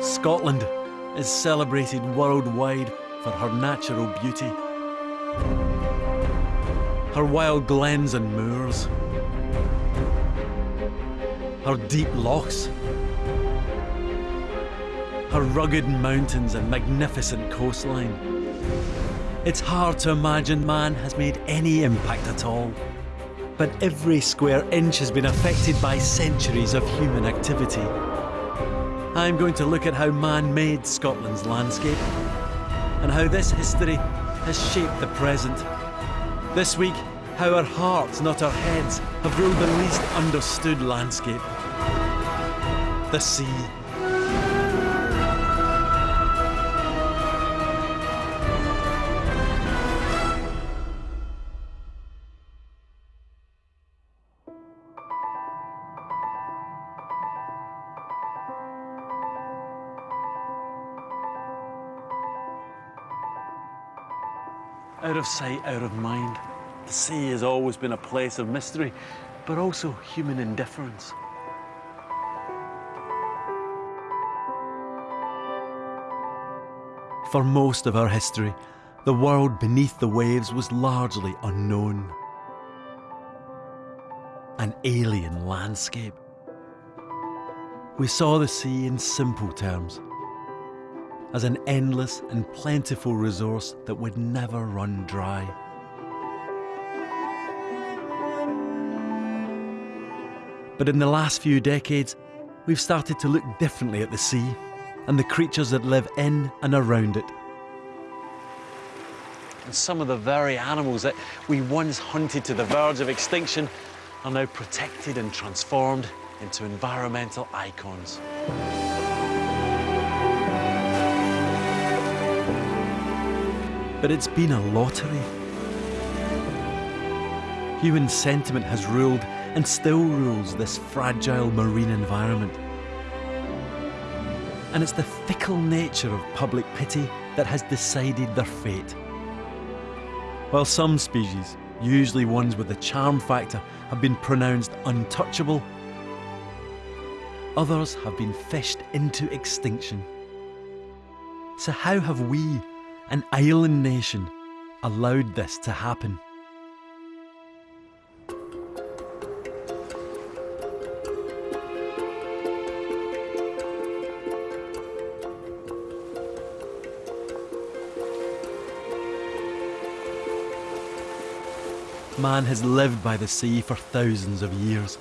Scotland is celebrated worldwide for her natural beauty. Her wild glens and moors. Her deep lochs. Her rugged mountains and magnificent coastline. It's hard to imagine man has made any impact at all. But every square inch has been affected by centuries of human activity. I'm going to look at how man made Scotland's landscape and how this history has shaped the present. This week, how our hearts, not our heads, have ruled the least understood landscape the sea. Of sight, out of mind. The sea has always been a place of mystery, but also human indifference. For most of our history, the world beneath the waves was largely unknown. An alien landscape. We saw the sea in simple terms as an endless and plentiful resource that would never run dry. But in the last few decades, we've started to look differently at the sea and the creatures that live in and around it. And some of the very animals that we once hunted to the verge of extinction are now protected and transformed into environmental icons. But it's been a lottery. Human sentiment has ruled and still rules this fragile marine environment. And it's the fickle nature of public pity that has decided their fate. While some species, usually ones with the charm factor, have been pronounced untouchable, others have been fished into extinction. So how have we an island nation, allowed this to happen. Man has lived by the sea for thousands of years.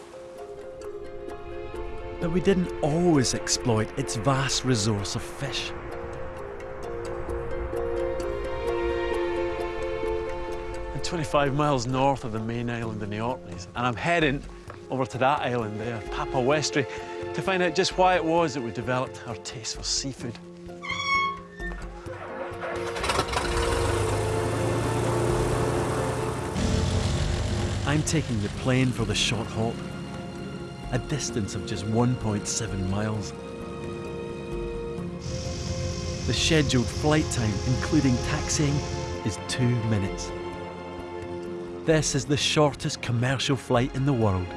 But we didn't always exploit its vast resource of fish. 25 miles north of the main island in the Orkneys, and I'm heading over to that island there, Papa Westray, to find out just why it was that we developed our taste for seafood. I'm taking the plane for the short haul, a distance of just 1.7 miles. The scheduled flight time, including taxiing, is two minutes. This is the shortest commercial flight in the world.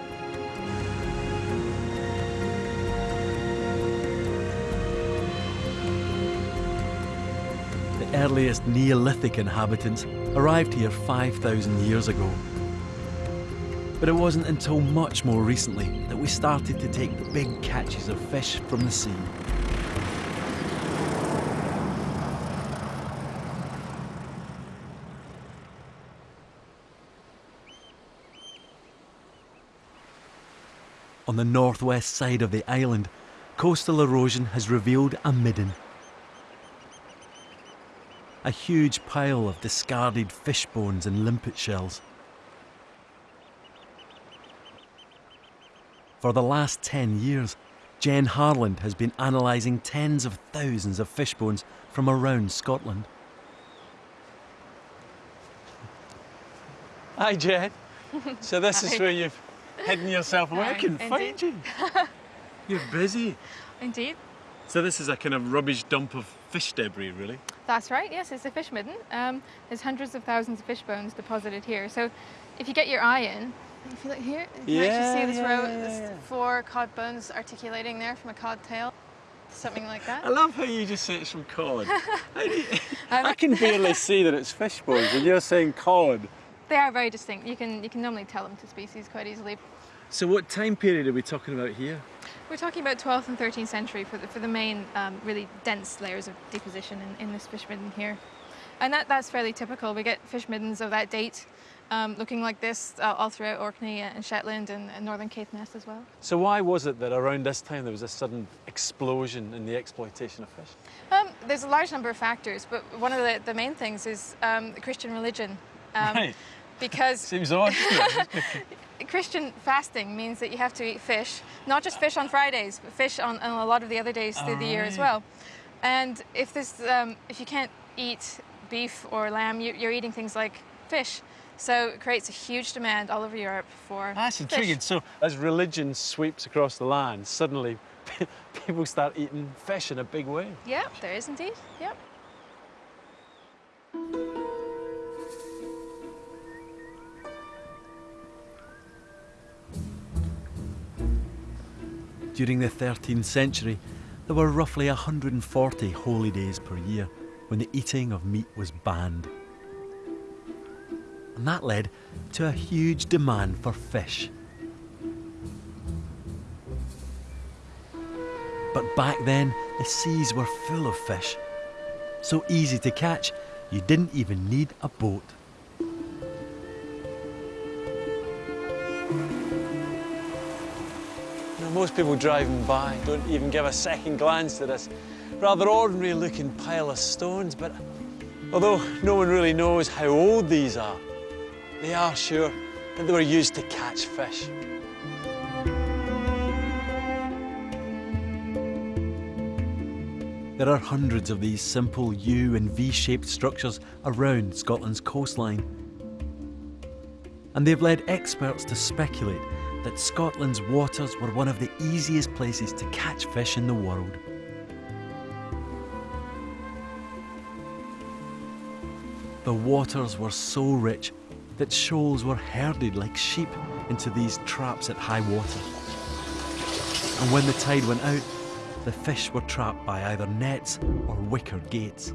The earliest Neolithic inhabitants arrived here 5,000 years ago. But it wasn't until much more recently that we started to take big catches of fish from the sea. On the northwest side of the island, coastal erosion has revealed a midden. A huge pile of discarded fish bones and limpet shells. For the last 10 years, Jen Harland has been analysing tens of thousands of fish bones from around Scotland. Hi, Jen. so this is where you've hidden yourself away. I can find you. You're busy. Indeed. So this is a kind of rubbish dump of fish debris, really? That's right, yes, it's a fish midden. Um, there's hundreds of thousands of fish bones deposited here. So if you get your eye in, If you look here, you can actually see this yeah, row, yeah, this yeah. four cod bones articulating there from a cod tail. Something like that. I love how you just say it's from cod. How do you- Um, I can barely see that it's fish bones, and you're saying cod. They are very distinct. You can you can normally tell them to species quite easily. So, what time period are we talking about here? We're talking about 12th and 13th century for the, for the main um, really dense layers of deposition in, in this fish midden here. And that, that's fairly typical. We get fish middens of that date um, looking like this uh, all throughout Orkney and Shetland and, and northern Caithness as well. So, why was it that around this time there was a sudden explosion in the exploitation of fish? Um, there's a large number of factors, but one of the, the main things is um, the Christian religion. Um, Right. Because Seems odd. Christian fasting means that you have to eat fish, not just fish on Fridays, but fish on, on a lot of the other days through the year as well. And if this, um, if you can't eat beef or lamb, you, you're eating things like fish. So it creates a huge demand all over Europe for That's fish. intriguing. So, as religion sweeps across the land, suddenly people start eating fish in a big way. Yeah, there is indeed. Yep. During the 13th century, there were roughly 140 holy days per year when the eating of meat was banned. And that led to a huge demand for fish. But back then, the seas were full of fish. So easy to catch, you didn't even need a boat. Most people driving by don't even give a second glance to this rather ordinary looking pile of stones, but although no one really knows how old these are, they are sure that they were used to catch fish. There are hundreds of these simple U and V shaped structures around Scotland's coastline. And they've led experts to speculate that Scotland's waters were one of the easiest places to catch fish in the world. The waters were so rich that shoals were herded like sheep into these traps at high water. And when the tide went out, the fish were trapped by either nets or wicker gates.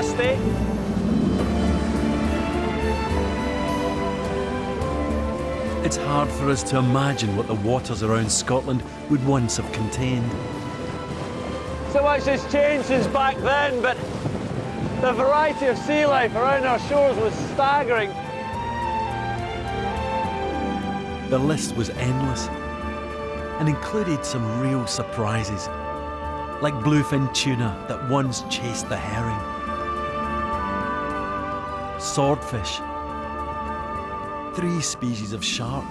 It's a bit gusty. It's hard for us to imagine what the waters around Scotland would once have contained. So much has changed since back then, but the variety of sea life around our shores was staggering. The list was endless and included some real surprises, like bluefin tuna that once chased the herring, swordfish, three species of shark,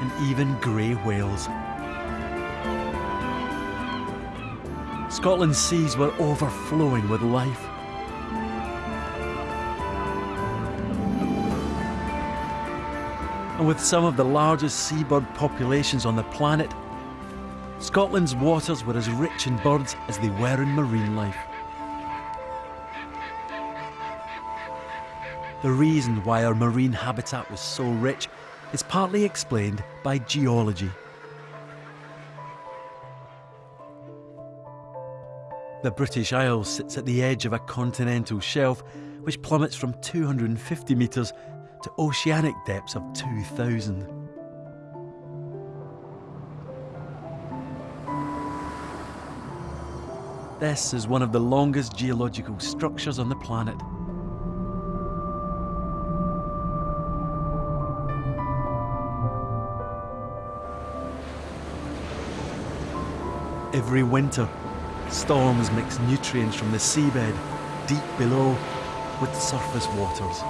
and even grey whales. Scotland's seas were overflowing with life. And with some of the largest seabird populations on the planet, Scotland's waters were as rich in birds as they were in marine life. The reason why our marine habitat was so rich is partly explained by geology. The British Isles sits at the edge of a continental shelf which plummets from 250 metres to oceanic depths of 2,000. This is one of the longest geological structures on the planet. every winter. Storms mix nutrients from the seabed, deep below, with surface waters.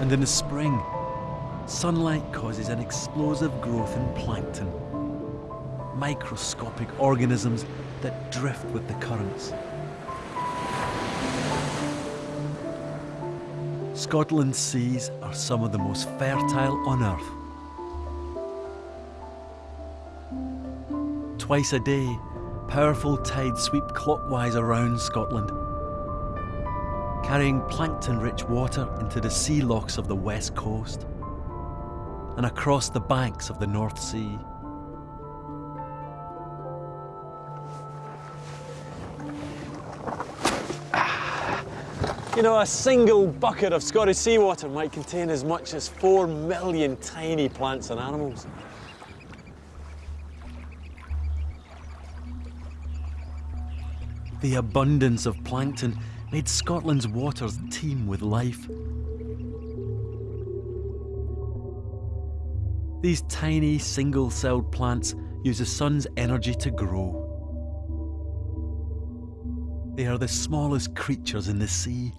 And in the spring, sunlight causes an explosive growth in plankton, microscopic organisms that drift with the currents. Scotland's seas are some of the most fertile on Earth. Twice a day, powerful tides sweep clockwise around Scotland, carrying plankton rich water into the sea lochs of the west coast and across the banks of the North Sea. You know, a single bucket of Scottish seawater might contain as much as four million tiny plants and animals. The abundance of plankton made Scotland's waters teem with life. These tiny single celled plants use the sun's energy to grow. They are the smallest creatures in the sea,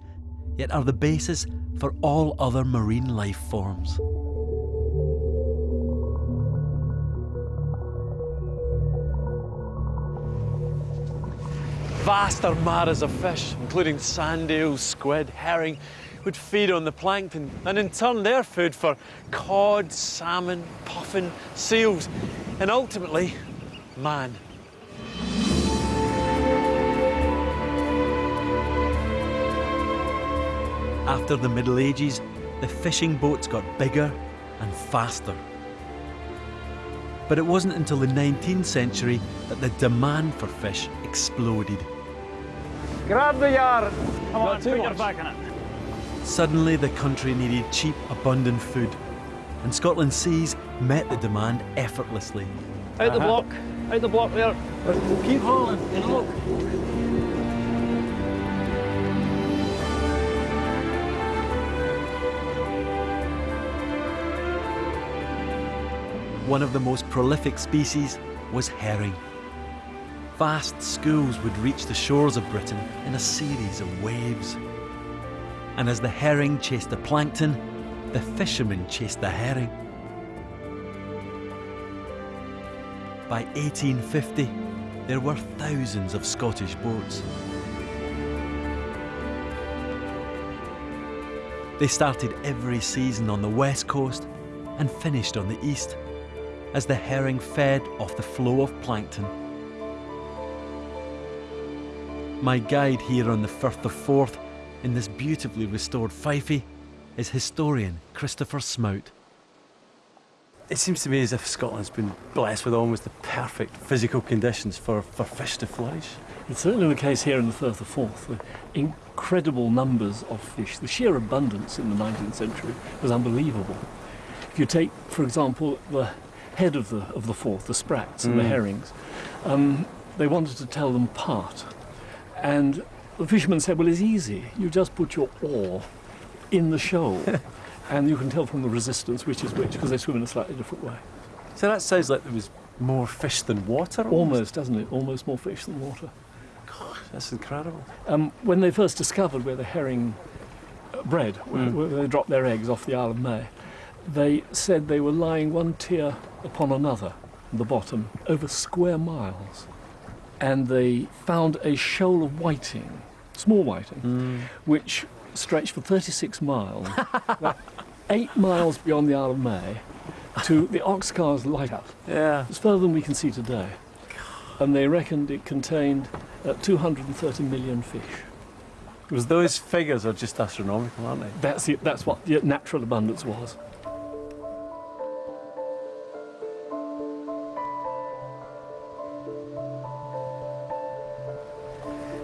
yet are the basis for all other marine life forms. Vast armadas of fish, including sand eels, squid, herring, would feed on the plankton and in turn their food for cod, salmon, puffin, seals, and ultimately, man. After the Middle Ages, the fishing boats got bigger and faster. But it wasn't until the 19th century that the demand for fish exploded. Grab the yard. Come Not on, too put your back in it. Suddenly, the country needed cheap, abundant food, and Scotland's seas met the demand effortlessly. Out the Uh-huh. block. Out the block there. We'll keep hauling and look. One of the most prolific species was herring. Vast schools would reach the shores of Britain in a series of waves. And as the herring chased the plankton, the fishermen chased the herring. By 1850, there were thousands of Scottish boats. They started every season on the west coast and finished on the east as the herring fed off the flow of plankton. My guide here on the Firth of Forth, in this beautifully restored Fifie, is historian Christopher Smout. It seems to me as if Scotland's been blessed with almost the perfect physical conditions for, for fish to flourish. It's certainly the case here in the Firth of Forth. The incredible numbers of fish, the sheer abundance in the 19th century was unbelievable. If you take, for example, the head of the of the Forth, the sprats and the Mm. herrings, um, they wanted to tell them apart, and the fisherman said, "Well, it's easy. You just put your oar in the shoal." And you can tell from the resistance which is which because they swim in a slightly different way. So that sounds like there was more fish than water. Almost, doesn't it? Almost more fish than water. That's incredible. Um, when they first discovered where the herring uh, bred, where, Mm. where they dropped their eggs off the Isle of May, they said they were lying one tier upon another the bottom over square miles. And they found a shoal of whiting, small whiting, Mm. which stretched for 36 miles, eight miles beyond the Isle of May, to the Oxcars lighthouse. Yeah. It's further than we can see today. And they reckoned it contained uh, 230 million fish. Because those figures are just astronomical, aren't they? That's, it, that's what the natural abundance was.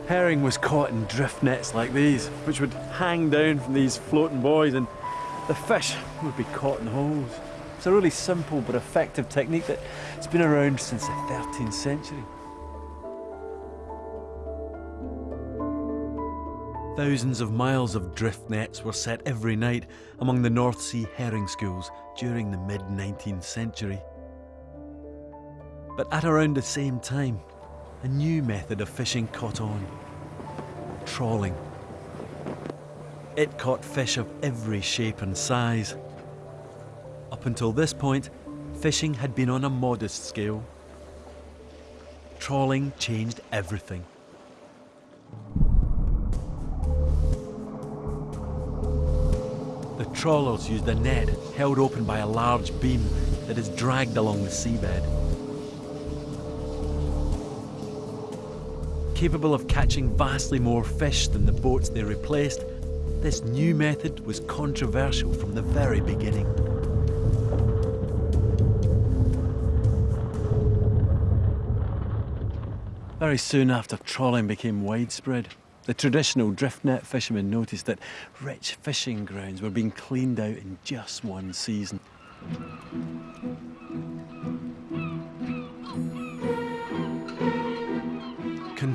Herring was caught in drift nets like these, which would hang down from these floating buoys, and the fish would be caught in holes. It's a really simple but effective technique that's been around since the 13th century. Thousands of miles of drift nets were set every night among the North Sea herring schools during the mid 19th century. But at around the same time, a new method of fishing caught on trawling. It caught fish of every shape and size. Up until this point, fishing had been on a modest scale. Trawling changed everything. The trawlers used a net held open by a large beam that is dragged along the seabed. Capable of catching vastly more fish than the boats they replaced, this new method was controversial from the very beginning. Very soon after trawling became widespread, the traditional drift net fishermen noticed that rich fishing grounds were being cleaned out in just one season.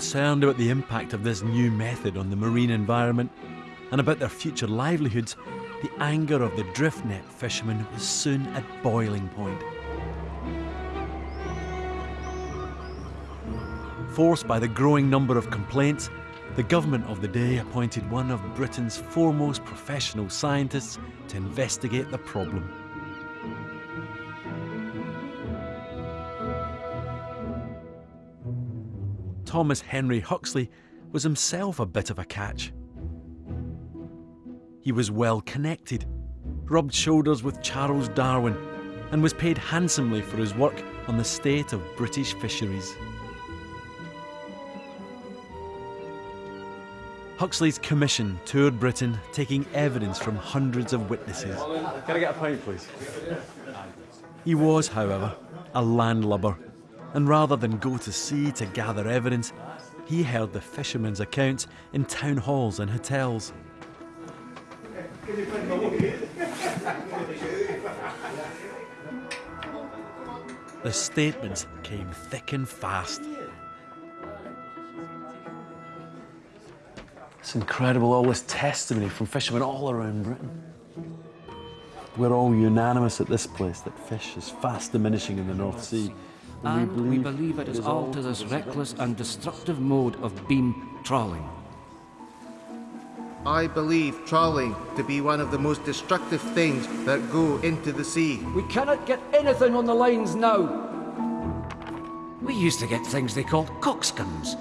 Concerned about the impact of this new method on the marine environment and about their future livelihoods, the anger of the drift net fishermen was soon at boiling point. Forced by the growing number of complaints, the government of the day appointed one of Britain's foremost professional scientists to investigate the problem. Thomas Henry Huxley was himself a bit of a catch. He was well connected, rubbed shoulders with Charles Darwin, and was paid handsomely for his work on the state of British fisheries. Huxley's commission toured Britain taking evidence from hundreds of witnesses. Can I get a pint, please? He was, however, a landlubber, and rather than go to sea to gather evidence, he heard the fishermen's accounts in town halls and hotels. The statements came thick and fast. It's incredible, all this testimony from fishermen all around Britain. We're all unanimous at this place that fish is fast diminishing in the North Sea. And we believe it is all to this reckless and destructive mode of beam trawling. I believe trawling to be one of the most destructive things that go into the sea. We cannot get anything on the lines now. We used to get things they called coxcombs,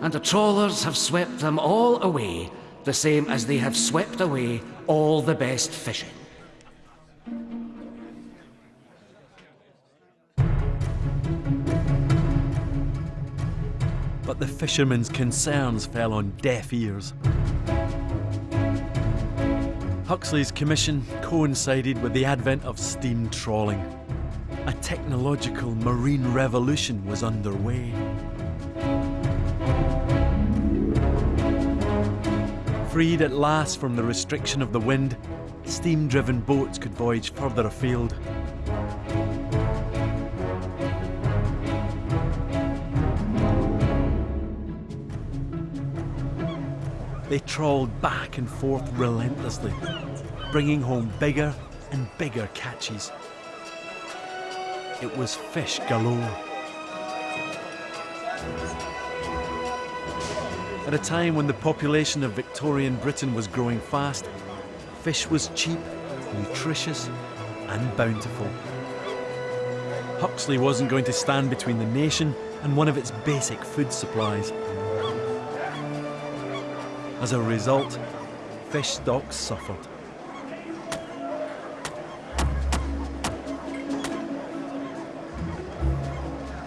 and the trawlers have swept them all away, the same as they have swept away all the best fishing. But the fishermen's concerns fell on deaf ears. Huxley's commission coincided with the advent of steam trawling. A technological marine revolution was underway. Freed at last from the restriction of the wind, steam driven boats could voyage further afield. They trawled back and forth relentlessly, bringing home bigger and bigger catches. It was fish galore. At a time when the population of Victorian Britain was growing fast, fish was cheap, nutritious, and bountiful. Huxley wasn't going to stand between the nation and one of its basic food supplies. As a result, fish stocks suffered.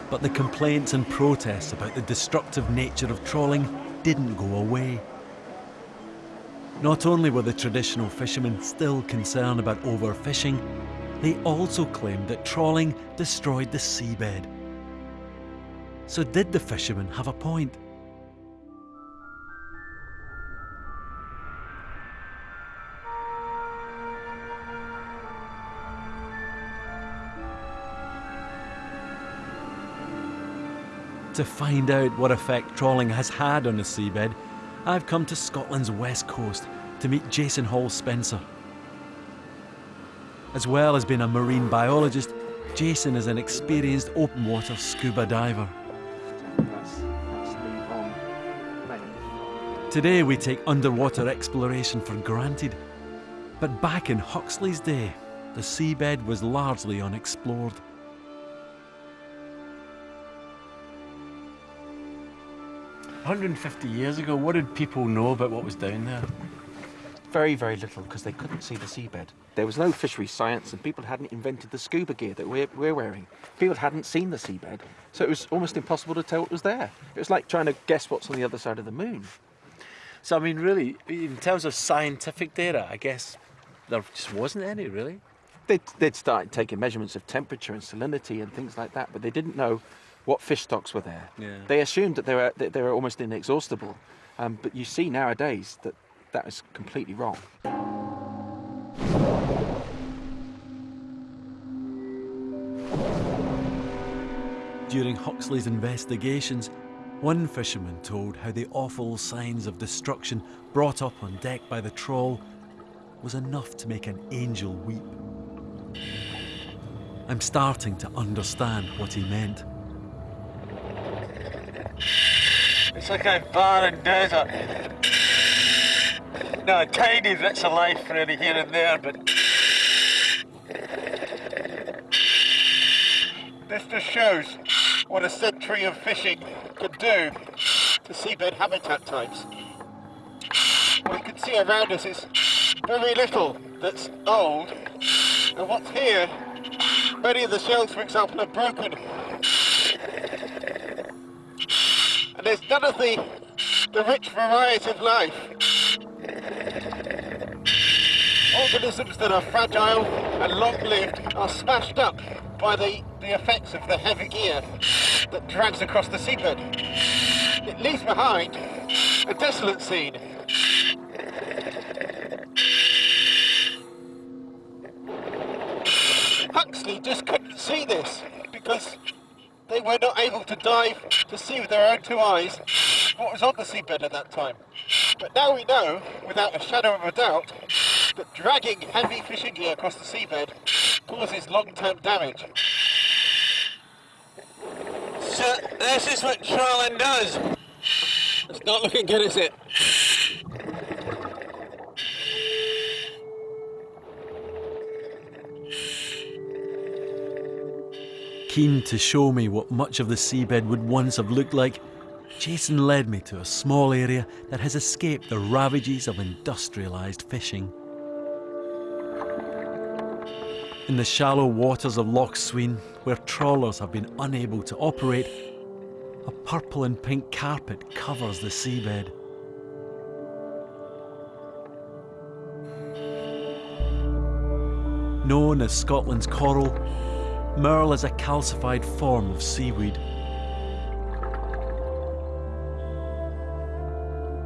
But the complaints and protests about the destructive nature of trawling didn't go away. Not only were the traditional fishermen still concerned about overfishing, they also claimed that trawling destroyed the seabed. So did the fishermen have a point? To find out what effect trawling has had on the seabed, I've come to Scotland's west coast to meet Jason Hall Spencer. As well as being a marine biologist, Jason is an experienced open water scuba diver. Today we take underwater exploration for granted, but back in Huxley's day, the seabed was largely unexplored. 150 years ago, what did people know about what was down there? very, very little because they couldn't see the seabed. There was no fishery science and people hadn't invented the scuba gear that we're, we're wearing. People hadn't seen the seabed, so it was almost impossible to tell what was there. It was like trying to guess what's on the other side of the moon. So I mean, really, in terms of scientific data, I guess there just wasn't any really. They'd, they'd started taking measurements of temperature and salinity and things like that, but they didn't know what fish stocks were there. Yeah. They assumed that they were, that they were almost inexhaustible, um, but you see nowadays that that is completely wrong. During Huxley's investigations, one fisherman told how the awful signs of destruction brought up on deck by the trawl was enough to make an angel weep. I'm starting to understand what he meant. It's like a barren desert. No, tiny bits of life really here and there, but this just shows what a century of fishing could do to seabed habitat types. What you can see around us is very little that's old, and what's here, many of the shells, for example, are broken. And there's none of the, the rich variety of life. Organisms that are fragile and long-lived are smashed up by the, the effects of the heavy gear that drags across the seabed. It leaves behind a desolate scene. Huxley just couldn't see this because they were not able to dive to see with their own two eyes what was on the seabed at that time. But now we know, without a shadow of a doubt, that dragging heavy fishing gear across the seabed causes long-term damage. So this is what trawling does. It's not looking good, is it? Keen to show me what much of the seabed would once have looked like, Jason led me to a small area that has escaped the ravages of industrialised fishing. In the shallow waters of Loch Sween, where trawlers have been unable to operate, a purple and pink carpet covers the seabed. Known as Scotland's coral, Maerl is a calcified form of seaweed.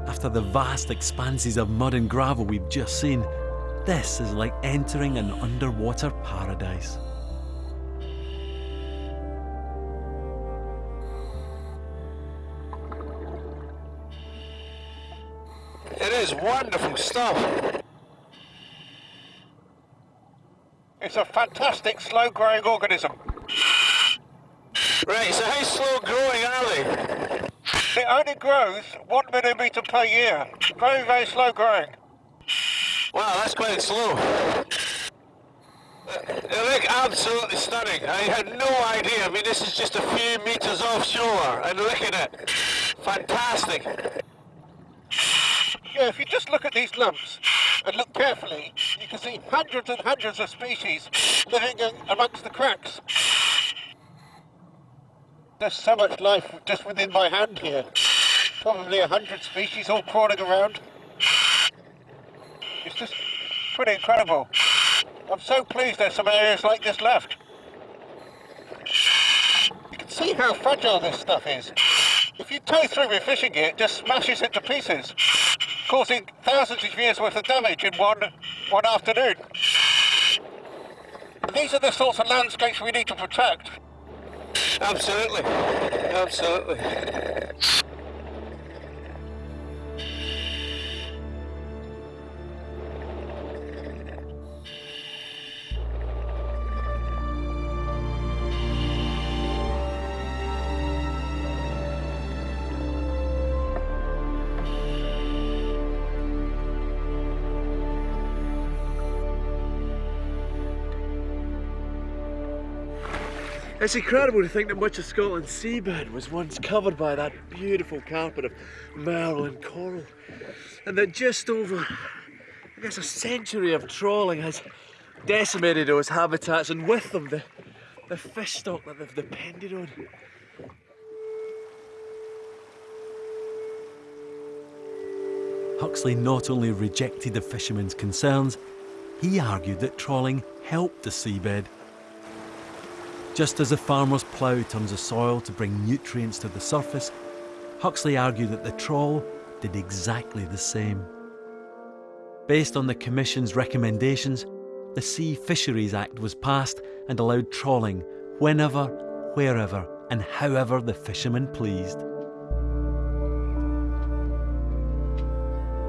After the vast expanses of mud and gravel we've just seen, this is like entering an underwater paradise. It is wonderful stuff. It's a fantastic slow-growing organism. Right, so how slow growing are they? It only grows one millimetre per year. Very, very slow growing. Wow, that's quite slow. Uh, they look absolutely stunning. I had no idea. I mean, this is just a few metres offshore, and look at it. Fantastic. Yeah, if you just look at these lumps and look carefully, you can see hundreds and hundreds of species living amongst the cracks. There's so much life just within my hand here. Probably a hundred species all crawling around. It's just pretty incredible. I'm so pleased there's some areas like this left. You can see how fragile this stuff is. If you tow through with fishing gear, it just smashes it to pieces, causing thousands of years worth of damage in one, one afternoon. These are the sorts of landscapes we need to protect. Absolutely. Absolutely. It's incredible to think that much of Scotland's seabed was once covered by that beautiful carpet of maerl and coral, and that just over I guess a century of trawling has decimated those habitats and with them the, the fish stock that they've depended on. Huxley not only rejected the fishermen's concerns, he argued that trawling helped the seabed. Just as a farmer's plough turns the soil to bring nutrients to the surface, Huxley argued that the trawl did exactly the same. Based on the Commission's recommendations, the Sea Fisheries Act was passed and allowed trawling whenever, wherever, and however the fishermen pleased.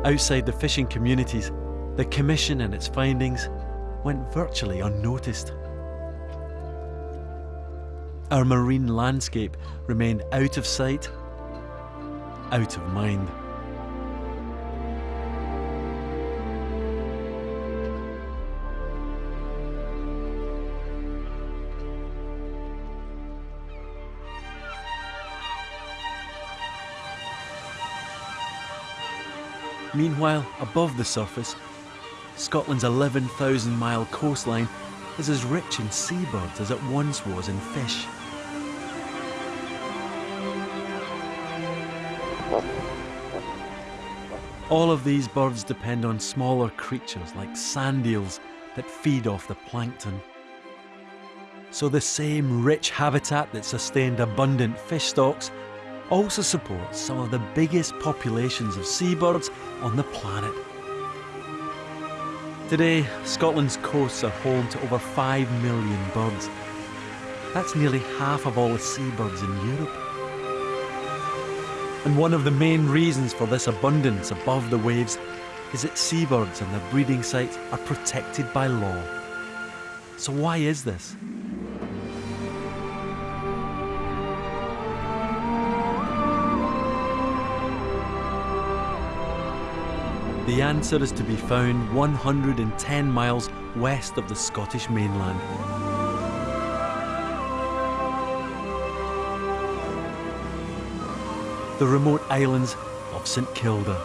Outside the fishing communities, the Commission and its findings went virtually unnoticed. Our marine landscape remained out of sight, out of mind. Meanwhile, above the surface, Scotland's 11,000 mile coastline is as rich in seabirds as it once was in fish. All of these birds depend on smaller creatures like sand eels that feed off the plankton. So the same rich habitat that sustained abundant fish stocks also supports some of the biggest populations of seabirds on the planet. Today, Scotland's coasts are home to over 5 million birds. That's nearly half of all the seabirds in Europe. And one of the main reasons for this abundance above the waves is that seabirds and their breeding sites are protected by law. So why is this? The answer is to be found 110 miles west of the Scottish mainland. The remote islands of St Kilda.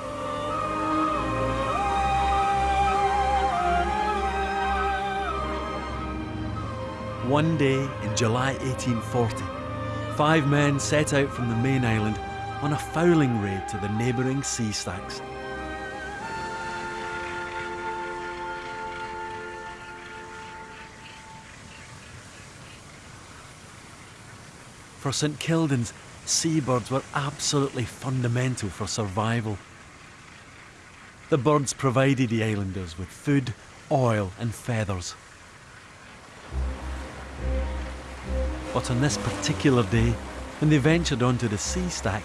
One day in July 1840, five men set out from the main island on a fowling raid to the neighbouring sea stacks. For St Kildans, seabirds were absolutely fundamental for survival. The birds provided the islanders with food, oil and feathers. But on this particular day, when they ventured onto the sea stack,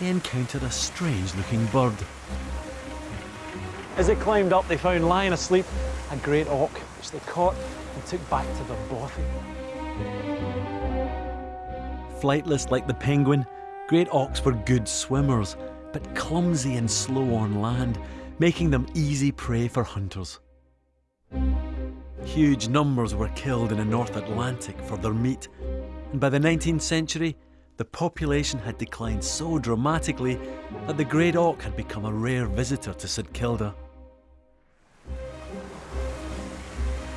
they encountered a strange looking bird. As they climbed up, they found lying asleep a great auk, which they caught and took back to their bothy. Flightless like the penguin, great auks were good swimmers, but clumsy and slow on land, making them easy prey for hunters. Huge numbers were killed in the North Atlantic for their meat, and by the 19th century, the population had declined so dramatically that the great auk had become a rare visitor to St Kilda.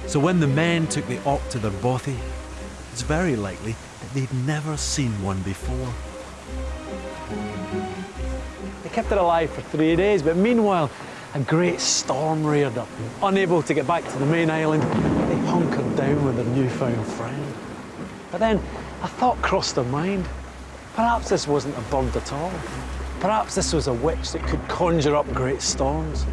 So when the men took the auk to their bothy, it's very likely they'd never seen one before. They kept it alive for three days, but meanwhile, a great storm reared up. Unable to get back to the main island, they hunkered down with their newfound friend. But then a thought crossed their mind. Perhaps this wasn't a bird at all. Perhaps this was a witch that could conjure up great storms.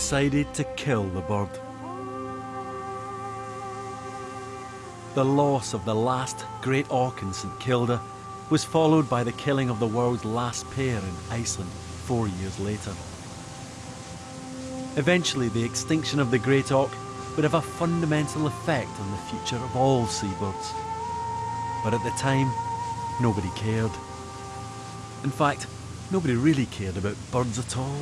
Decided to kill the bird. The loss of the last great auk in St Kilda was followed by the killing of the world's last pair in Iceland four years later. Eventually, the extinction of the great auk would have a fundamental effect on the future of all seabirds. But at the time, nobody cared. In fact, nobody really cared about birds at all.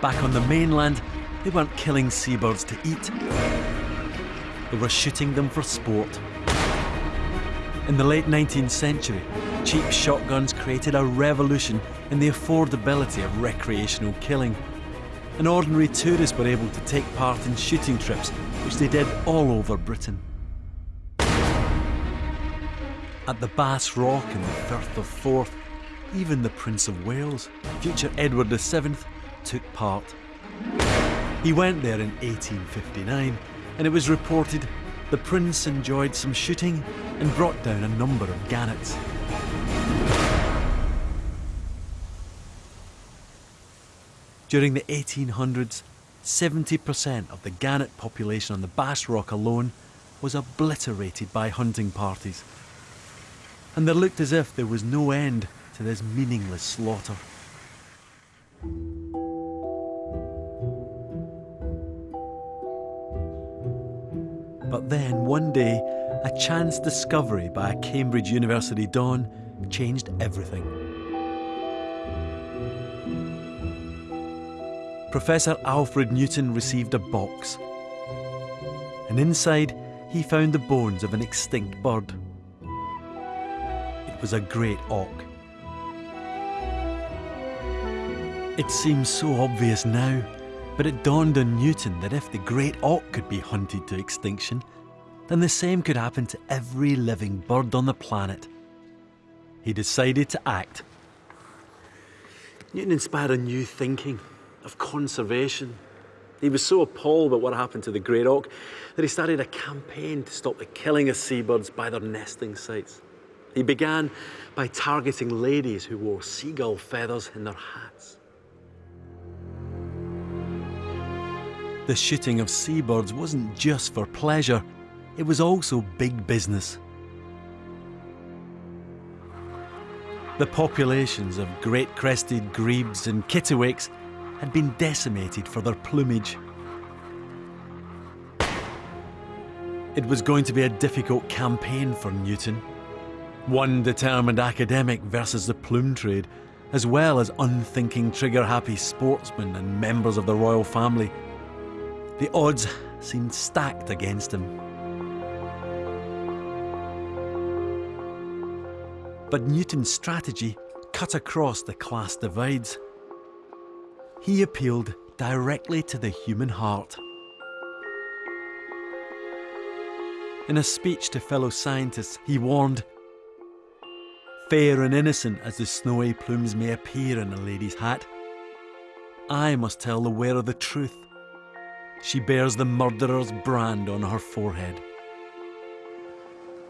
Back on the mainland, they weren't killing seabirds to eat. They were shooting them for sport. In the late 19th century, cheap shotguns created a revolution in the affordability of recreational killing. And ordinary tourists were able to take part in shooting trips, which they did all over Britain. At the Bass Rock in the Firth of Forth, even the Prince of Wales, future Edward VII, took part. He went there in 1859, and it was reported the Prince enjoyed some shooting and brought down a number of gannets. During the 1800s, 70% of the gannet population on the Bass Rock alone was obliterated by hunting parties. And there looked as if there was no end to this meaningless slaughter. But then, one day, a chance discovery by a Cambridge University don changed everything. Professor Alfred Newton received a box. And inside, he found the bones of an extinct bird. It was a great auk. It seems so obvious now, but it dawned on Newton that if the great auk could be hunted to extinction, then the same could happen to every living bird on the planet. He decided to act. Newton inspired a new thinking of conservation. He was so appalled at what happened to the great auk that he started a campaign to stop the killing of seabirds by their nesting sites. He began by targeting ladies who wore seagull feathers in their hats. The shooting of seabirds wasn't just for pleasure, it was also big business. The populations of great crested grebes and kittiwakes had been decimated for their plumage. It was going to be a difficult campaign for Newton. One determined academic versus the plume trade, as well as unthinking trigger-happy sportsmen and members of the royal family the odds seemed stacked against him. But Newton's strategy cut across the class divides. He appealed directly to the human heart. In a speech to fellow scientists, he warned Fair and innocent as the snowy plumes may appear in a lady's hat, I must tell the wearer the truth she bears the murderer's brand on her forehead.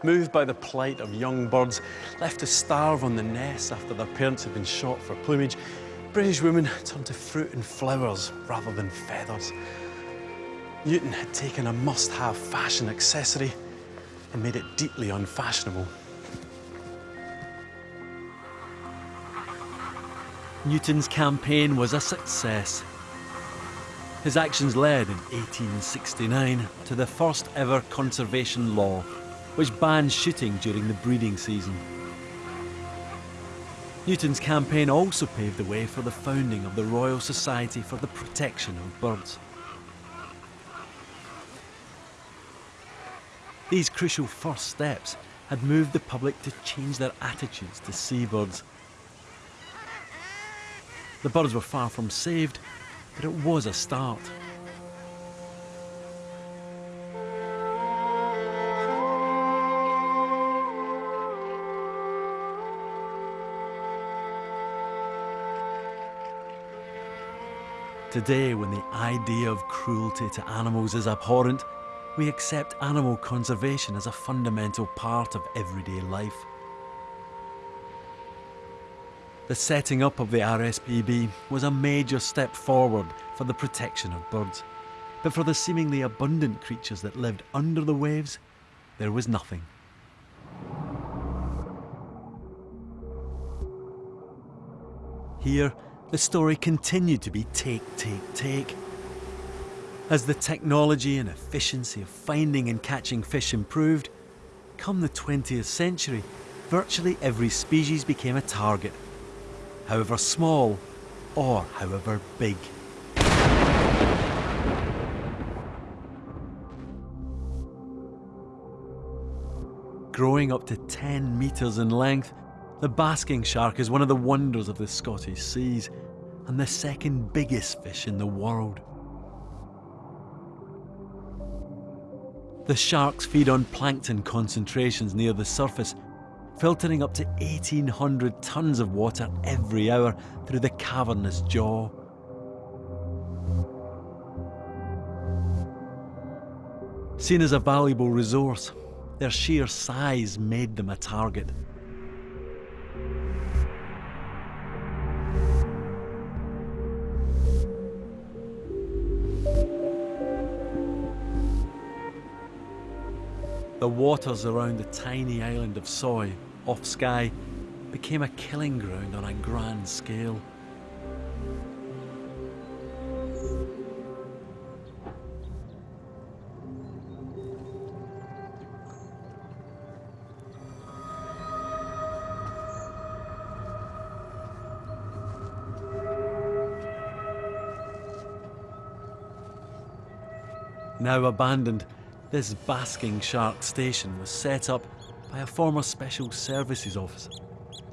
Moved by the plight of young birds left to starve on the nests after their parents had been shot for plumage, British women turned to fruit and flowers rather than feathers. Newton had taken a must-have fashion accessory and made it deeply unfashionable. Newton's campaign was a success. His actions led in 1869 to the first ever conservation law, which banned shooting during the breeding season. Newton's campaign also paved the way for the founding of the Royal Society for the Protection of Birds. These crucial first steps had moved the public to change their attitudes to seabirds. The birds were far from saved, but it was a start. Today, when the idea of cruelty to animals is abhorrent, we accept animal conservation as a fundamental part of everyday life. The setting up of the RSPB was a major step forward for the protection of birds. But for the seemingly abundant creatures that lived under the waves, there was nothing. Here, the story continued to be take, take, take. As the technology and efficiency of finding and catching fish improved, come the 20th century, virtually every species became a target however small or however big. Growing up to 10 metres in length, the basking shark is one of the wonders of the Scottish seas and the second biggest fish in the world. The sharks feed on plankton concentrations near the surface, filtering up to 1,800 tonnes of water every hour through the cavernous jaw. Seen as a valuable resource, their sheer size made them a target. The waters around the tiny island of Soay, off Skye, became a killing ground on a grand scale. Now abandoned, this basking shark station was set up by a former Special Services officer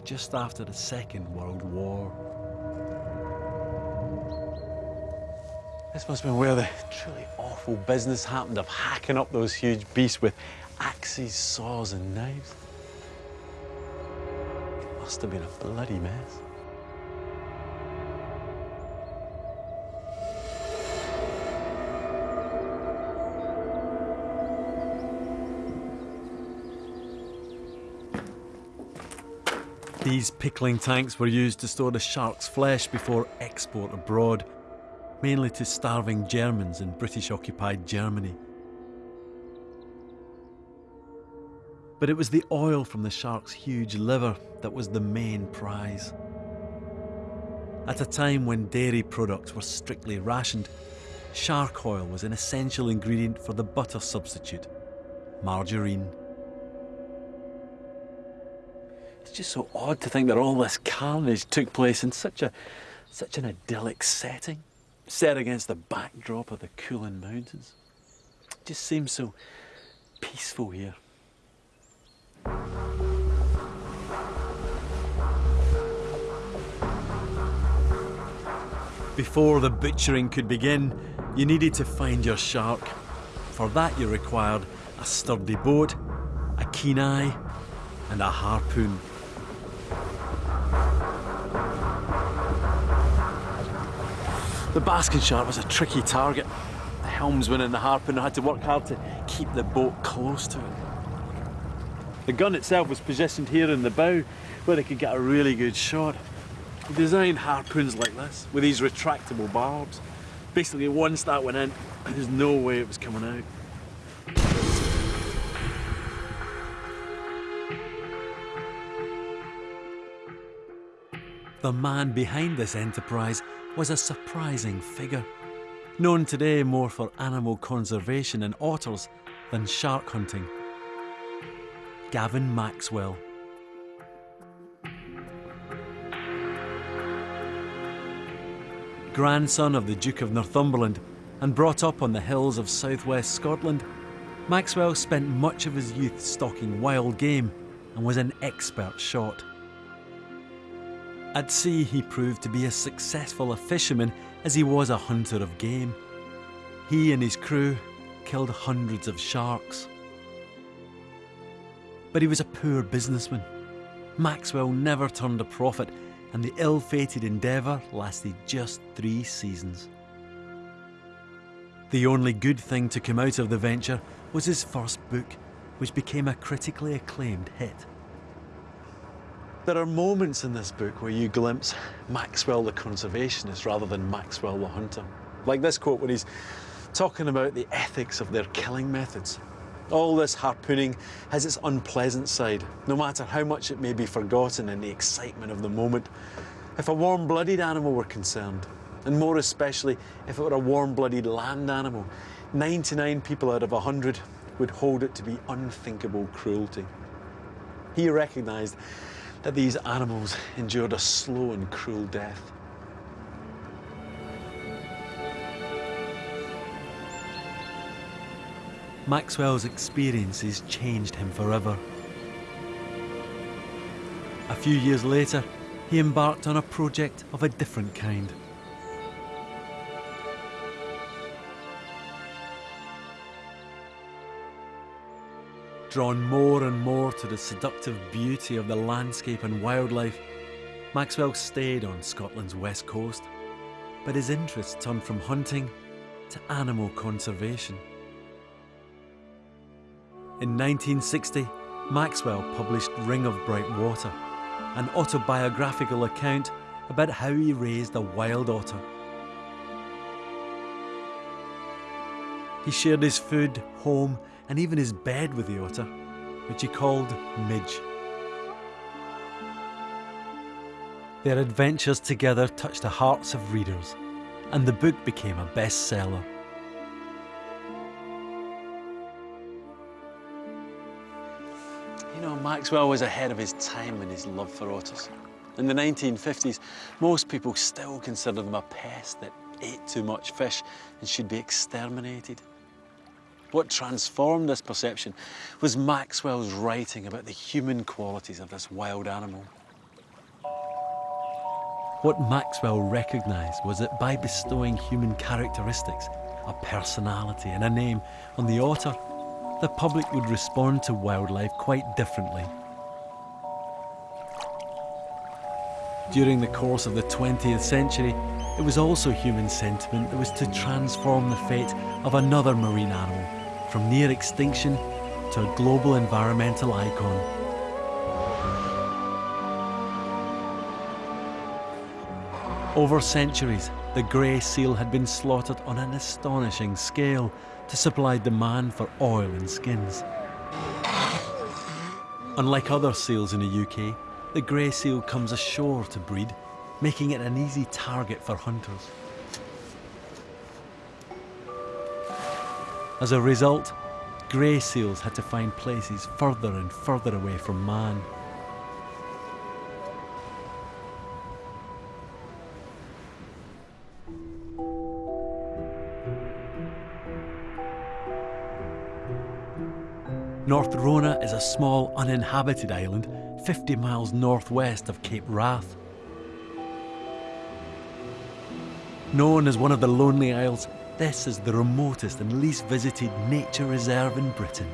just after the Second World War. This must have been where the truly awful business happened of hacking up those huge beasts with axes, saws, and knives. It must have been a bloody mess. These pickling tanks were used to store the shark's flesh before export abroad, mainly to starving Germans in British occupied Germany. But it was the oil from the shark's huge liver that was the main prize. At a time when dairy products were strictly rationed, shark oil was an essential ingredient for the butter substitute, margarine. It's just so odd to think that all this carnage took place in such a such an idyllic setting, set against the backdrop of the Cuillin Mountains. It just seems so peaceful here. Before the butchering could begin, you needed to find your shark. For that you required a sturdy boat, a keen eye, and a harpoon. The basking shark was a tricky target. The helmsman and the harpooner had to work hard to keep the boat close to it. The gun itself was positioned here in the bow where they could get a really good shot. Designed harpoons like this with these retractable barbs. Basically, once that went in, there's no way it was coming out. The man behind this enterprise was a surprising figure, known today more for animal conservation and otters than shark hunting. Gavin Maxwell. Grandson of the Duke of Northumberland and brought up on the hills of southwest Scotland, Maxwell spent much of his youth stalking wild game and was an expert shot. At sea, he proved to be as successful a fisherman as he was a hunter of game. He and his crew killed hundreds of sharks. But he was a poor businessman. Maxwell never turned a profit, and the ill fated endeavour lasted just three seasons. The only good thing to come out of the venture was his first book, which became a critically acclaimed hit. There are moments in this book where you glimpse Maxwell the conservationist rather than Maxwell the hunter. Like this quote when he's talking about the ethics of their killing methods. All this harpooning has its unpleasant side, no matter how much it may be forgotten in the excitement of the moment. If a warm-blooded animal were concerned, and more especially if it were a warm-blooded land animal, 99 people out of 100 would hold it to be unthinkable cruelty. He recognised that these animals endured a slow and cruel death. Maxwell's experiences changed him forever. A few years later, he embarked on a project of a different kind. Drawn more and more to the seductive beauty of the landscape and wildlife, Maxwell stayed on Scotland's west coast, but his interests turned from hunting to animal conservation. In 1960, Maxwell published Ring of Bright Water, an autobiographical account about how he raised a wild otter. He shared his food, home, and even his bed with the otter, which he called Midge. Their adventures together touched the hearts of readers, and the book became a bestseller. You know, Maxwell was ahead of his time in his love for otters. In the 1950s, most people still considered them a pest that ate too much fish and should be exterminated. What transformed this perception was Maxwell's writing about the human qualities of this wild animal. What Maxwell recognised was that by bestowing human characteristics, a personality and a name on the otter, the public would respond to wildlife quite differently. During the course of the 20th century, it was also human sentiment that was to transform the fate of another marine animal from near extinction to a global environmental icon. Over centuries, the grey seal had been slaughtered on an astonishing scale to supply demand for oil and skins. Unlike other seals in the UK, the grey seal comes ashore to breed, making it an easy target for hunters. As a result, grey seals had to find places further and further away from man. North Rona is a small uninhabited island 50 miles northwest of Cape Wrath. Known as one of the Lonely Isles, this is the remotest and least visited nature reserve in Britain.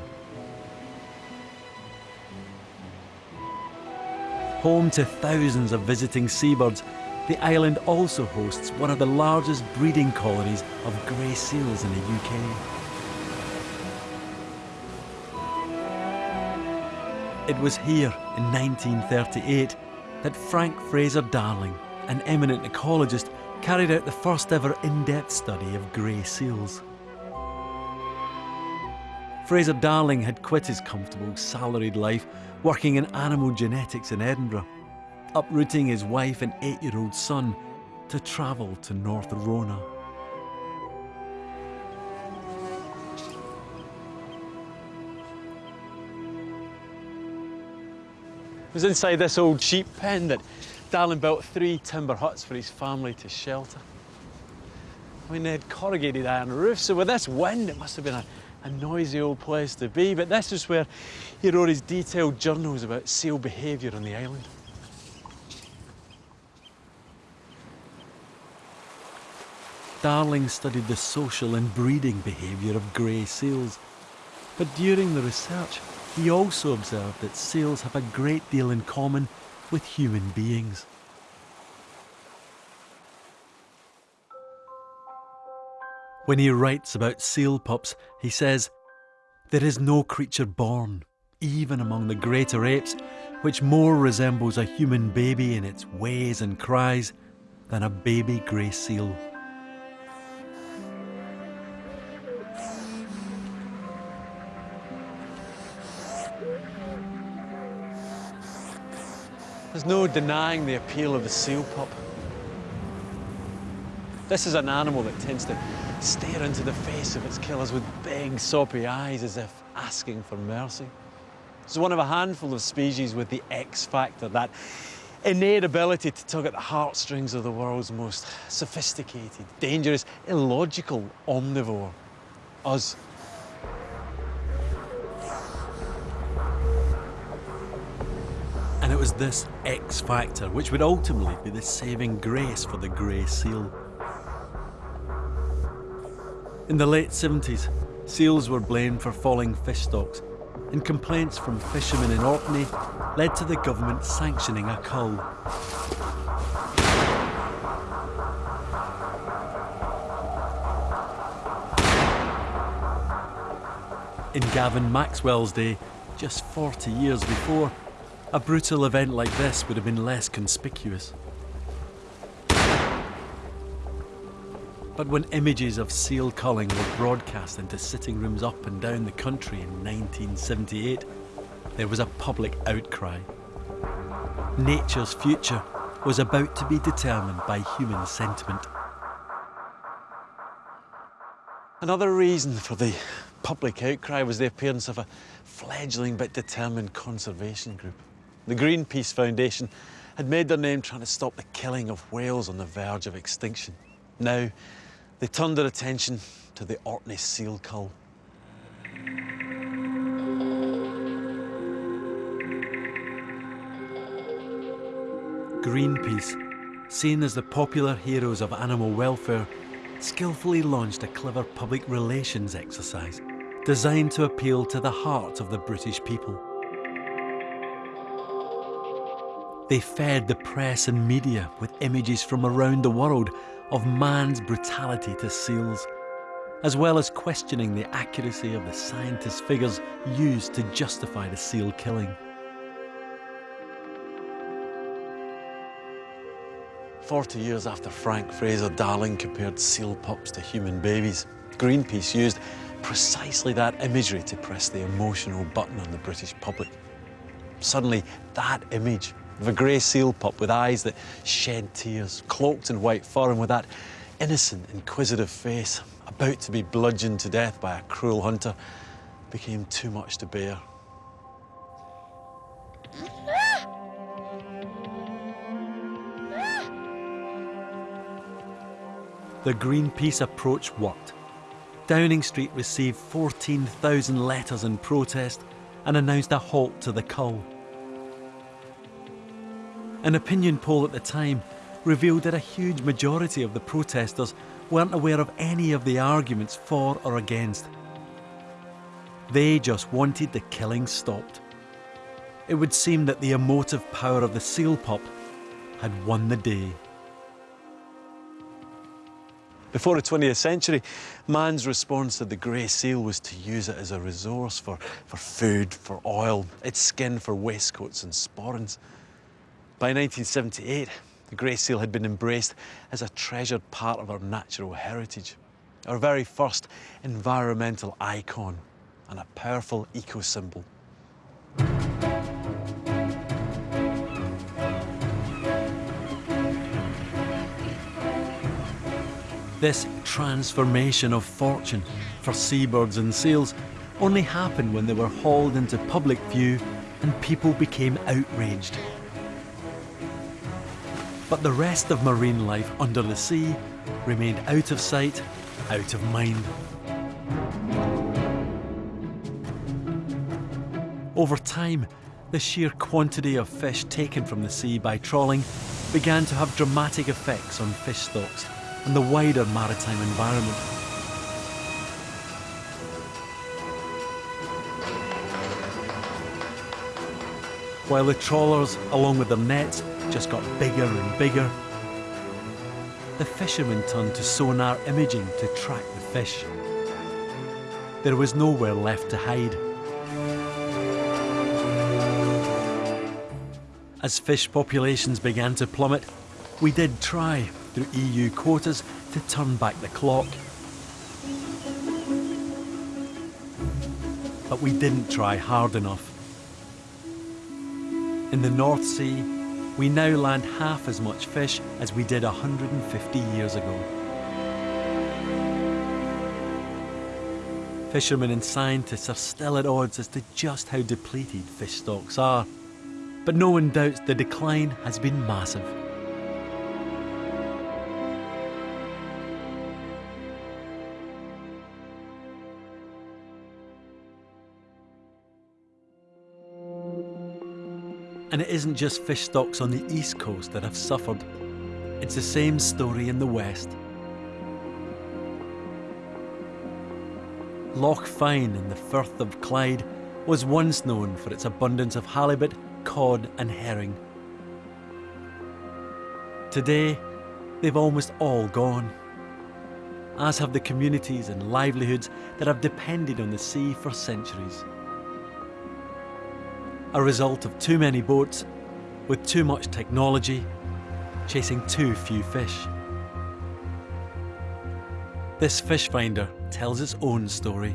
Home to thousands of visiting seabirds, the island also hosts one of the largest breeding colonies of grey seals in the UK. It was here in 1938 that Frank Fraser Darling, an eminent ecologist, carried out the first ever in-depth study of grey seals. Fraser Darling had quit his comfortable salaried life working in animal genetics in Edinburgh, uprooting his wife and eight-year-old son to travel to North Rona. Was inside this old sheep pen that Darling built three timber huts for his family to shelter. I mean, they had corrugated iron roofs, so with this wind, it must have been a, a noisy old place to be. But this is where he wrote his detailed journals about seal behaviour on the island. Darling studied the social and breeding behaviour of grey seals. But during the research, he also observed that seals have a great deal in common with human beings. When he writes about seal pups, he says, There is no creature born, even among the greater apes, which more resembles a human baby in its ways and cries than a baby grey seal. There's no denying the appeal of the seal pup. This is an animal that tends to stare into the face of its killers with big, soppy eyes as if asking for mercy. It's one of a handful of species with the X factor, that innate ability to tug at the heartstrings of the world's most sophisticated, dangerous, illogical omnivore, us. Was this X factor which would ultimately be the saving grace for the grey seal. In the late 70s, seals were blamed for falling fish stocks, and complaints from fishermen in Orkney led to the government sanctioning a cull. In Gavin Maxwell's day, just 40 years before, a brutal event like this would have been less conspicuous. But when images of seal culling were broadcast into sitting rooms up and down the country in 1978, there was a public outcry. Nature's future was about to be determined by human sentiment. Another reason for the public outcry was the appearance of a fledgling but determined conservation group. The Greenpeace Foundation had made their name trying to stop the killing of whales on the verge of extinction. Now, they turned their attention to the Orkney seal cull. Greenpeace, seen as the popular heroes of animal welfare, skillfully launched a clever public relations exercise designed to appeal to the heart of the British people. They fed the press and media with images from around the world of man's brutality to seals, as well as questioning the accuracy of the scientist figures used to justify the seal killing. Forty years after Frank Fraser Darling compared seal pups to human babies, Greenpeace used precisely that imagery to press the emotional button on the British public. Suddenly, that image of a grey seal pup with eyes that shed tears, cloaked in white fur, and with that innocent, inquisitive face, about to be bludgeoned to death by a cruel hunter, became too much to bear. The Greenpeace approach worked. Downing Street received 14,000 letters in protest and announced a halt to the cull. An opinion poll at the time revealed that a huge majority of the protesters weren't aware of any of the arguments for or against. They just wanted the killing stopped. It would seem that the emotive power of the seal pup had won the day. Before the 20th century, man's response to the grey seal was to use it as a resource for, for food, for oil, its skin for waistcoats and sporrans. By 1978, the grey seal had been embraced as a treasured part of our natural heritage, our very first environmental icon and a powerful eco-symbol. This transformation of fortune for seabirds and seals only happened when they were hauled into public view and people became outraged. But the rest of marine life under the sea remained out of sight, out of mind. Over time, the sheer quantity of fish taken from the sea by trawling began to have dramatic effects on fish stocks and the wider maritime environment. While the trawlers, along with their nets, just got bigger and bigger, the fishermen turned to sonar imaging to track the fish. There was nowhere left to hide. As fish populations began to plummet, we did try, through EU quotas to turn back the clock. But we didn't try hard enough. In the North Sea, we now land half as much fish as we did 150 years ago. Fishermen and scientists are still at odds as to just how depleted fish stocks are, but no one doubts the decline has been massive. And it isn't just fish stocks on the east coast that have suffered. It's the same story in the west. Loch Fyne in the Firth of Clyde was once known for its abundance of halibut, cod, and herring. Today, they've almost all gone, as have the communities and livelihoods that have depended on the sea for centuries. A result of too many boats, with too much technology, chasing too few fish. This fish finder tells its own story.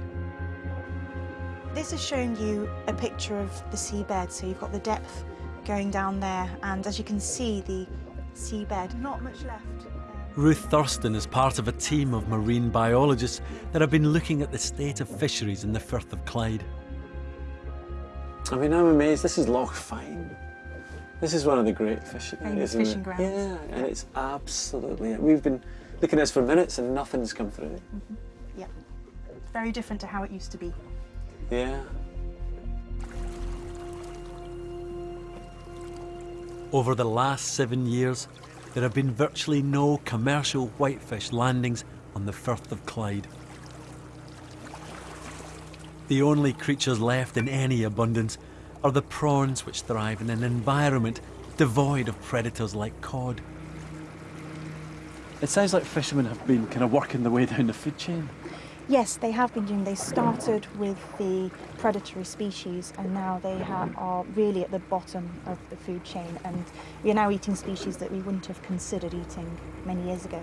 This is showing you a picture of the seabed, so you've got the depth going down there, and as you can see, the seabed, not much left. Ruth Thurston is part of a team of marine biologists that have been looking at the state of fisheries in the Firth of Clyde. I mean, I'm amazed. This is Loch Fyne. This is one of the great fishing Famous isn't fishing it? grounds. Yeah, and it's absolutely. We've been looking at this for minutes and nothing's come through. Mm-hmm. Yeah, very different to how it used to be. Yeah. Over the last seven years, there have been virtually no commercial whitefish landings on the Firth of Clyde. The only creatures left in any abundance are the prawns which thrive in an environment devoid of predators like cod. It sounds like fishermen have been kind of working their way down the food chain. Yes, they have been doing. They started with the predatory species, and now they ha- are really at the bottom of the food chain. And we are now eating species that we wouldn't have considered eating many years ago,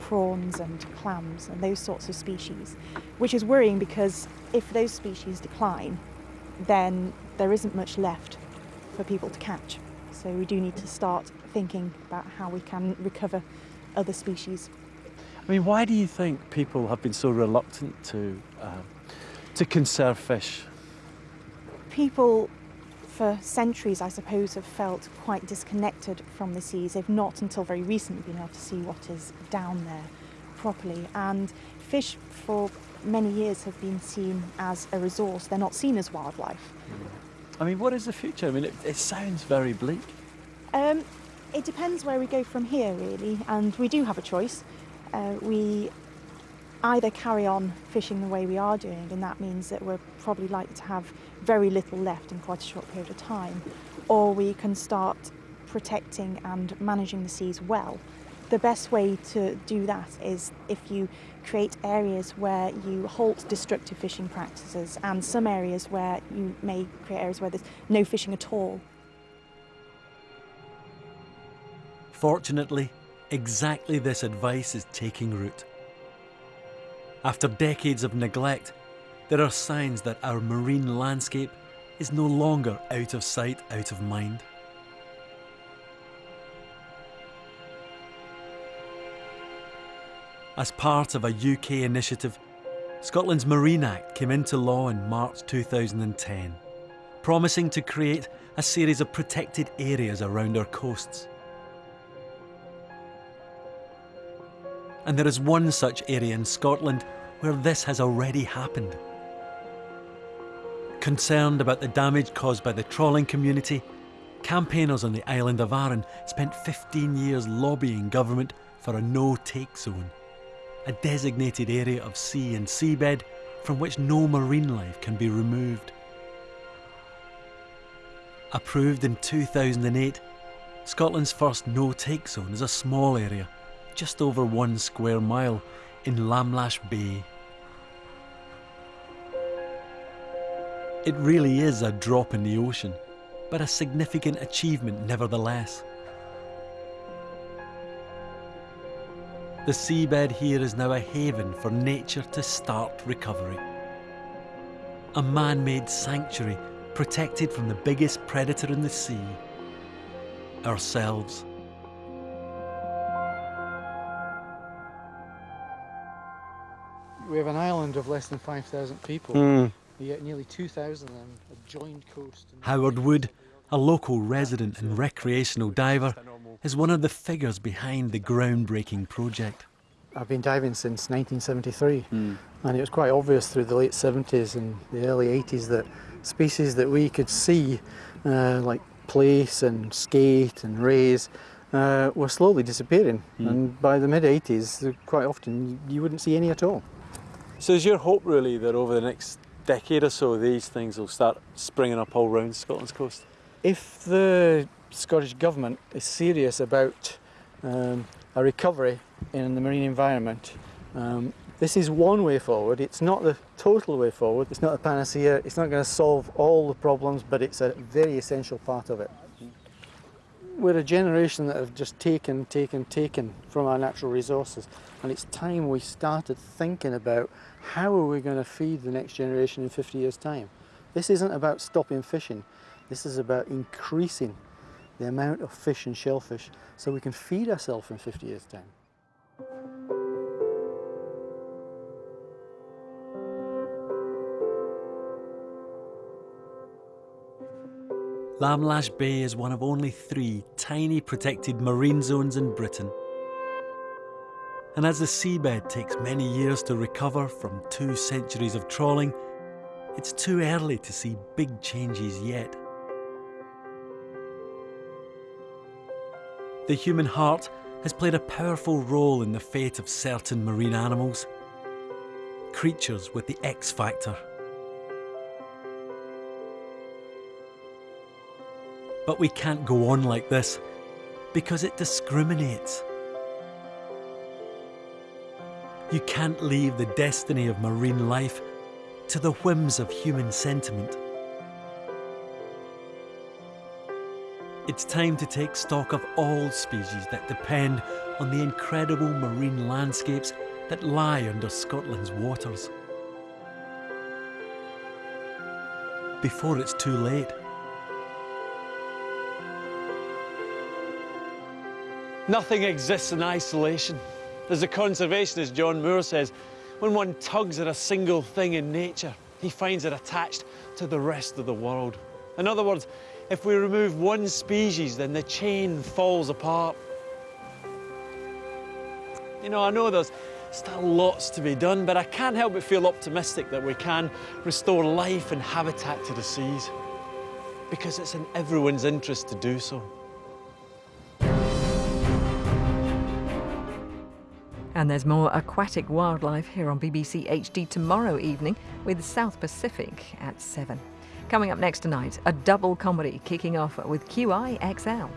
prawns and clams and those sorts of species, which is worrying because if those species decline, then there isn't much left for people to catch. So we do need to start thinking about how we can recover other species. I mean, why do you think people have been so reluctant to um, to conserve fish? people for centuries, I suppose, have felt quite disconnected from the seas. They've not until very recently been able to see what is down there properly. And fish for many years have been seen as a resource, they're not seen as wildlife. I mean, what is the future? I mean, it, it sounds very bleak. Um, it depends where we go from here, really, and we do have a choice. Uh, we either carry on fishing the way we are doing, and that means that we're probably likely to have very little left in quite a short period of time, or we can start protecting and managing the seas well. The best way to do that is if you create areas where you halt destructive fishing practices and some areas where you may create areas where there's no fishing at all. Fortunately, exactly this advice is taking root. After decades of neglect, there are signs that our marine landscape is no longer out of sight, out of mind. As part of a UK initiative, Scotland's Marine Act came into law in March 2010, promising to create a series of protected areas around our coasts. And there is one such area in Scotland where this has already happened. Concerned about the damage caused by the trawling community, campaigners on the island of Arran spent 15 years lobbying government for a no take zone, a designated area of sea and seabed from which no marine life can be removed. Approved in 2008, Scotland's first no take zone is a small area, just over one square mile, in Lamlash Bay. It really is a drop in the ocean, but a significant achievement nevertheless. The seabed here is now a haven for nature to start recovery. A man made sanctuary protected from the biggest predator in the sea ourselves. We have an island of less than 5,000 people, Mm. yet nearly 2,000 of them a joined COAST. Howard Wood, a local resident and recreational diver, is one of the figures behind the groundbreaking project. I've been diving since 1973, and it was quite obvious through the late 70s and the early 80s that species that we could see, uh, like plaice and skate and rays uh, were slowly disappearing. Mm. And by the mid 80s, quite often you wouldn't see any at all. So is your hope really that over the next decade or so these things will start springing up all round Scotland's coast? If the Scottish Government is serious about um, a recovery in the marine environment, um, this is one way forward. It's not the total way forward. It's not a panacea. It's not going to solve all the problems, but it's a very essential part of it. We're a generation that have just taken, taken, taken from our natural resources, and it's time we started thinking about how are we going to feed the next generation in 50 years' time. This isn't about stopping fishing. This is about increasing the amount of fish and shellfish so we can feed ourselves in 50 years' time. Lamlash Bay is one of only three tiny protected marine zones in Britain. And as the seabed takes many years to recover from two centuries of trawling, it's too early to see big changes yet. The human heart has played a powerful role in the fate of certain marine animals, creatures with the X factor. But we can't go on like this because it discriminates. You can't leave the destiny of marine life to the whims of human sentiment. It's time to take stock of all species that depend on the incredible marine landscapes that lie under Scotland's waters. Before it's too late. Nothing exists in isolation. As the conservationist John Muir says, when one tugs at a single thing in nature, he finds it attached to the rest of the world. In other words, if we remove one species, then the chain falls apart. You know, I know there's still lots to be done, but I can't help but feel optimistic that we can restore life and habitat to the seas. Because it's in everyone's interest to do so. And there's more aquatic wildlife here on BBC HD tomorrow evening with South Pacific at 7. Coming up next tonight, a double comedy kicking off with QI XL.